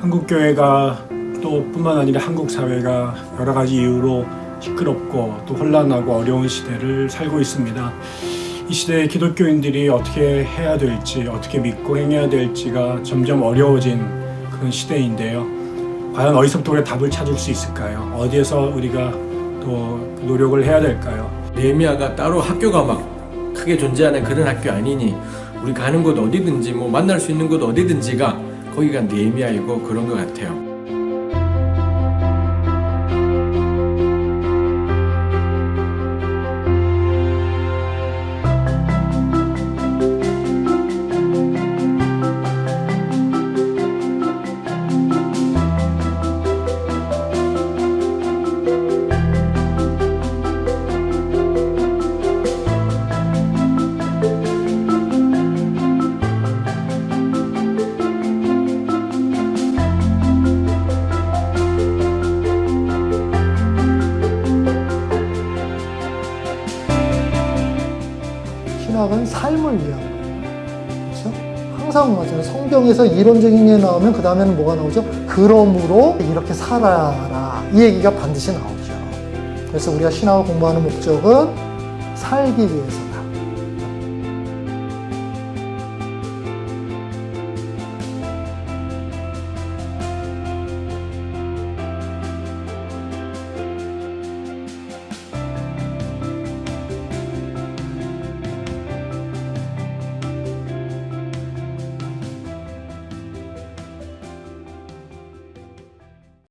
한국교회가 또 뿐만 아니라 한국 사회가 여러 가지 이유로 시끄럽고 또 혼란하고 어려운 시대를 살고 있습니다. 이 시대에 기독교인들이 어떻게 해야 될지 어떻게 믿고 행해야 될지가 점점 어려워진 그런 시대인데요. 과연 어디서부터 우리가 답을 찾을 수 있을까요? 어디에서 우리가 또 노력을 해야 될까요? 레미아가 따로 학교가 막 크게 존재하는 그런 학교 아니니 우리 가는 곳 어디든지 뭐 만날 수 있는 곳 어디든지가 거기가 네미아이고 그런 것 같아요. 신학은 삶을 위한 거예요. 그렇죠? 항상 맞아요. 성경에서 이론적인 게 나오면 그 다음에는 뭐가 나오죠? 그러므로 이렇게 살아라. 이 얘기가 반드시 나오죠. 그래서 우리가 신학을 공부하는 목적은 살기 위해서